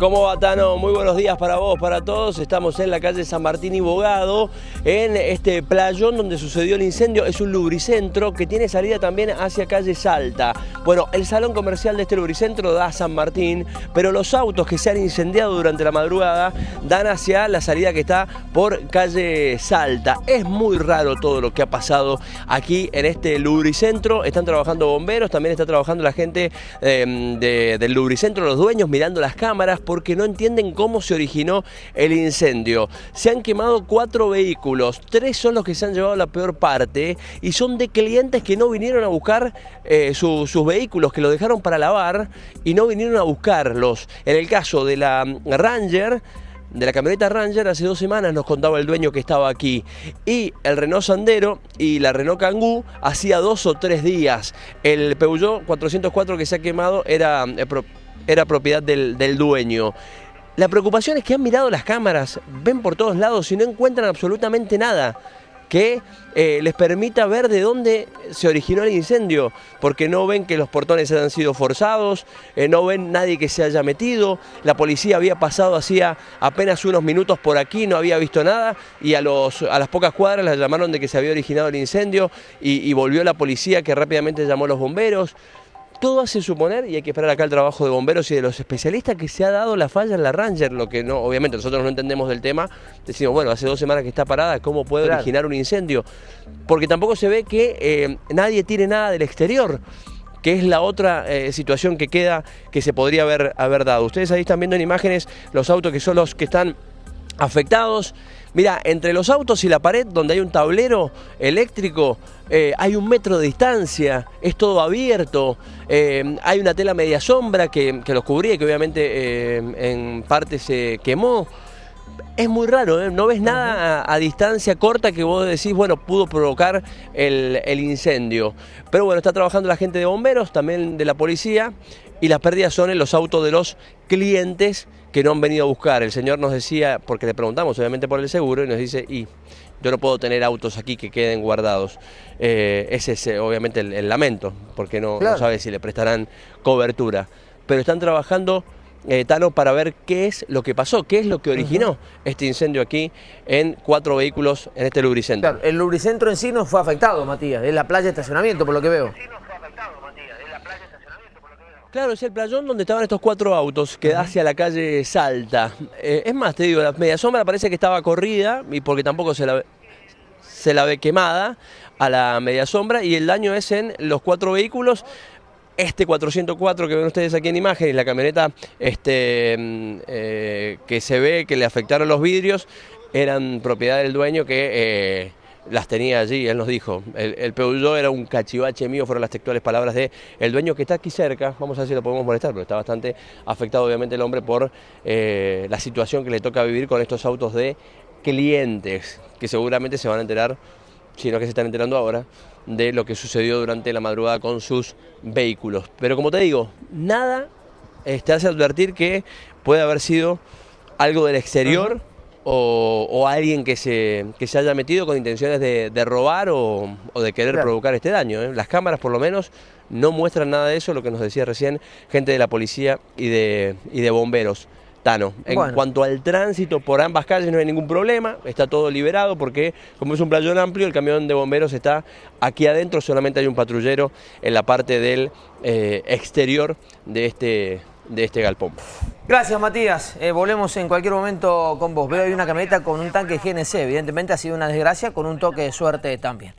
¿Cómo va, Tano? Muy buenos días para vos, para todos. Estamos en la calle San Martín y Bogado, en este playón donde sucedió el incendio. Es un lubricentro que tiene salida también hacia calle Salta. Bueno, el salón comercial de este lubricentro da a San Martín, pero los autos que se han incendiado durante la madrugada dan hacia la salida que está por calle Salta. Es muy raro todo lo que ha pasado aquí en este lubricentro. Están trabajando bomberos, también está trabajando la gente eh, del lubricentro, los dueños mirando las cámaras porque no entienden cómo se originó el incendio. Se han quemado cuatro vehículos, tres son los que se han llevado la peor parte y son de clientes que no vinieron a buscar eh, sus vehículos, que los dejaron para lavar y no vinieron a buscarlos. En el caso de la Ranger, de la camioneta Ranger hace dos semanas nos contaba el dueño que estaba aquí y el Renault Sandero y la Renault Kangoo hacía dos o tres días el Peugeot 404 que se ha quemado era eh, era propiedad del, dueño. La preocupación es que han mirado las cámaras, ven por todos lados y no encuentran absolutamente nada que eh, les permita ver de dónde se originó el incendio, porque no ven que los portones hayan sido forzados, eh, no ven nadie que se haya metido, la policía había pasado hacía apenas unos minutos por aquí, no había visto nada, y a, los, a las pocas cuadras las llamaron de que se había originado el incendio, y volvió la policía que rápidamente llamó a los bomberos, todo hace suponer, y hay que esperar acá el trabajo de bomberos y de los especialistas, que se ha dado la falla en la Ranger, lo que no, obviamente nosotros no entendemos del tema, decimos, bueno, hace dos semanas que está parada, ¿cómo puede originar un incendio? Porque tampoco se ve que eh, nadie tire nada del exterior que es la otra eh, situación que queda que se podría haber, haber dado. Ustedes ahí están viendo en imágenes los autos que son los que están afectados. Mira, entre los autos y la pared, donde hay un tablero eléctrico, eh, hay un metro de distancia, es todo abierto, eh, hay una tela media sombra que, los cubría y que obviamente eh, en parte se quemó. Es muy raro, no ves nada a, distancia corta que vos decís, bueno, pudo provocar el, el incendio. Pero bueno, está trabajando la gente de bomberos, también de la policía, y las pérdidas son en los autos de los clientes que no han venido a buscar. El señor nos decía, porque le preguntamos obviamente por el seguro, y nos dice, y yo no puedo tener autos aquí que queden guardados. Eh, ese es eh, obviamente el, lamento, porque no, no, sabe si le prestarán cobertura. Pero están trabajando, eh, Tano, para ver qué es lo que pasó, qué es lo que originó este incendio aquí en cuatro vehículos en este lubricentro. el lubricentro en sí no fue afectado, Matías, es la playa de estacionamiento, por lo que veo. Claro, es el playón donde estaban estos cuatro autos que da hacia la calle Salta. Eh, es más, te digo, la media sombra parece que estaba corrida y porque tampoco se la, se la ve quemada a la media sombra y el daño es en los cuatro vehículos. Este 404 que ven ustedes aquí en imagen y la camioneta este, mm, eh, que se ve que le afectaron los vidrios eran propiedad del dueño que... Eh, las tenía allí, él nos dijo. El, el Peugeot era un cachivache mío, fueron las textuales palabras de el dueño que está aquí cerca, vamos a ver si lo podemos molestar, pero está bastante afectado obviamente el hombre por eh, la situación que le toca vivir con estos autos de clientes, que seguramente se van a enterar, si no que se están enterando ahora, de lo que sucedió durante la madrugada con sus vehículos. Pero como te digo, nada te hace advertir que puede haber sido algo del exterior o, alguien que se, que se haya metido con intenciones de, robar o, de querer provocar este daño. ¿eh? Las cámaras por lo menos no muestran nada de eso, lo que nos decía recién gente de la policía y de, y de bomberos. Tano, en cuanto al tránsito por ambas calles no hay ningún problema, está todo liberado porque como es un playón amplio, el camión de bomberos está aquí adentro, solamente hay un patrullero en la parte del eh, exterior de este, de este galpón. Gracias, Matías. Eh, volvemos en cualquier momento con vos. Veo ahí una camioneta con un tanque GNC. Evidentemente ha sido una desgracia con un toque de suerte también.